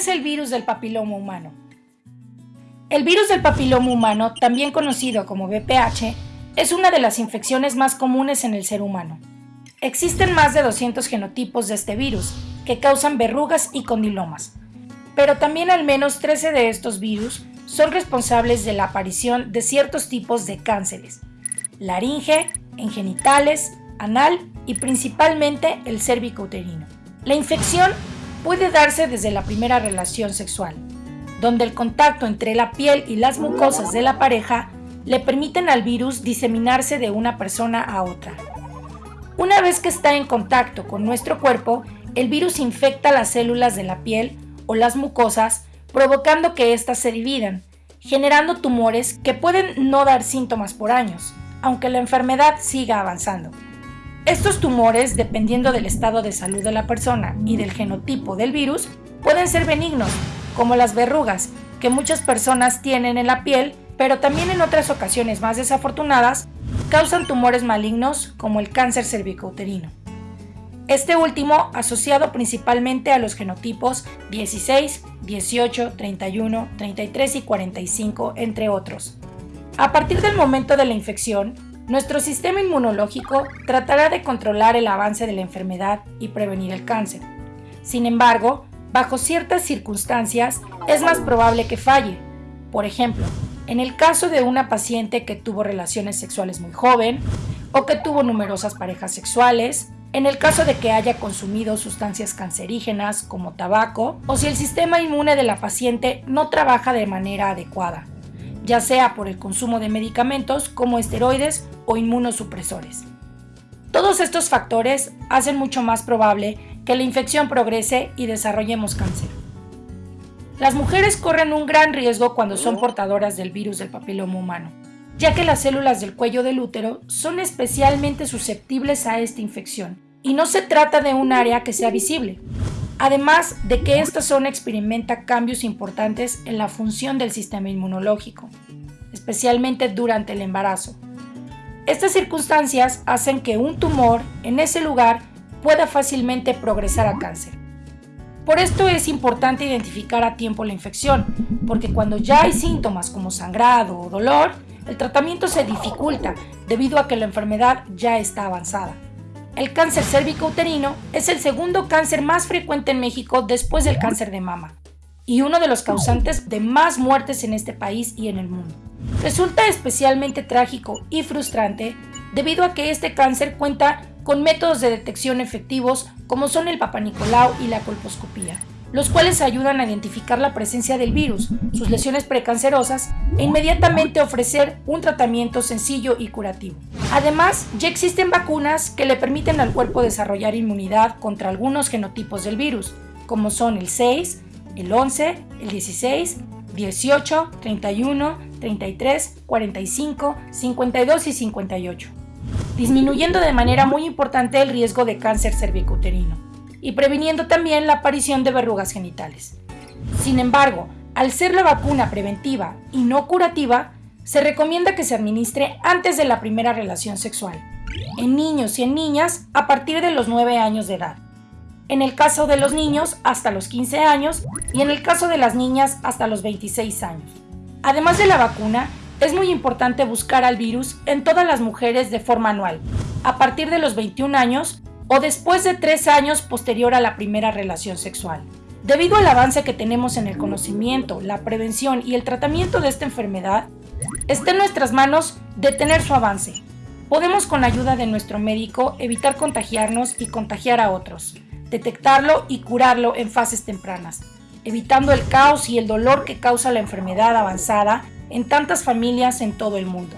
es el virus del papiloma humano? El virus del papiloma humano, también conocido como VPH, es una de las infecciones más comunes en el ser humano. Existen más de 200 genotipos de este virus, que causan verrugas y condilomas, pero también al menos 13 de estos virus son responsables de la aparición de ciertos tipos de cánceres, laringe, en genitales, anal y principalmente el cérvico-uterino. La infección puede darse desde la primera relación sexual, donde el contacto entre la piel y las mucosas de la pareja le permiten al virus diseminarse de una persona a otra. Una vez que está en contacto con nuestro cuerpo, el virus infecta las células de la piel o las mucosas, provocando que éstas se dividan, generando tumores que pueden no dar síntomas por años, aunque la enfermedad siga avanzando. Estos tumores, dependiendo del estado de salud de la persona y del genotipo del virus, pueden ser benignos como las verrugas, que muchas personas tienen en la piel, pero también en otras ocasiones más desafortunadas, causan tumores malignos como el cáncer cervicouterino. Este último asociado principalmente a los genotipos 16, 18, 31, 33 y 45, entre otros. A partir del momento de la infección, nuestro sistema inmunológico tratará de controlar el avance de la enfermedad y prevenir el cáncer. Sin embargo, bajo ciertas circunstancias es más probable que falle. Por ejemplo, en el caso de una paciente que tuvo relaciones sexuales muy joven o que tuvo numerosas parejas sexuales, en el caso de que haya consumido sustancias cancerígenas como tabaco o si el sistema inmune de la paciente no trabaja de manera adecuada, ya sea por el consumo de medicamentos como esteroides o inmunosupresores. Todos estos factores hacen mucho más probable que la infección progrese y desarrollemos cáncer. Las mujeres corren un gran riesgo cuando son portadoras del virus del papiloma humano, ya que las células del cuello del útero son especialmente susceptibles a esta infección, y no se trata de un área que sea visible, además de que esta zona experimenta cambios importantes en la función del sistema inmunológico, especialmente durante el embarazo. Estas circunstancias hacen que un tumor en ese lugar pueda fácilmente progresar a cáncer. Por esto es importante identificar a tiempo la infección, porque cuando ya hay síntomas como sangrado o dolor, el tratamiento se dificulta debido a que la enfermedad ya está avanzada. El cáncer cérvico-uterino es el segundo cáncer más frecuente en México después del cáncer de mama y uno de los causantes de más muertes en este país y en el mundo. Resulta especialmente trágico y frustrante debido a que este cáncer cuenta con métodos de detección efectivos como son el papanicolau y la colposcopía, los cuales ayudan a identificar la presencia del virus, sus lesiones precancerosas e inmediatamente ofrecer un tratamiento sencillo y curativo. Además, ya existen vacunas que le permiten al cuerpo desarrollar inmunidad contra algunos genotipos del virus, como son el 6, el 11, el 16, 18, 31, 33, 45, 52 y 58 disminuyendo de manera muy importante el riesgo de cáncer cervicouterino y previniendo también la aparición de verrugas genitales. Sin embargo, al ser la vacuna preventiva y no curativa, se recomienda que se administre antes de la primera relación sexual, en niños y en niñas a partir de los 9 años de edad, en el caso de los niños hasta los 15 años y en el caso de las niñas hasta los 26 años. Además de la vacuna, es muy importante buscar al virus en todas las mujeres de forma anual, a partir de los 21 años o después de 3 años posterior a la primera relación sexual. Debido al avance que tenemos en el conocimiento, la prevención y el tratamiento de esta enfermedad, está en nuestras manos detener su avance. Podemos con ayuda de nuestro médico evitar contagiarnos y contagiar a otros, detectarlo y curarlo en fases tempranas, evitando el caos y el dolor que causa la enfermedad avanzada en tantas familias en todo el mundo.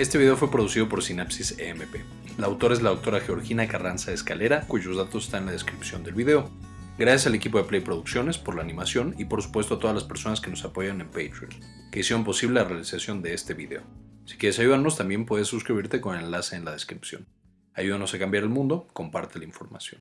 Este video fue producido por Sinapsis EMP. La autora es la doctora Georgina Carranza Escalera, cuyos datos están en la descripción del video. Gracias al equipo de Play Producciones por la animación y por supuesto a todas las personas que nos apoyan en Patreon, que hicieron posible la realización de este video. Si quieres ayudarnos también puedes suscribirte con el enlace en la descripción. Ayúdanos a cambiar el mundo, comparte la información.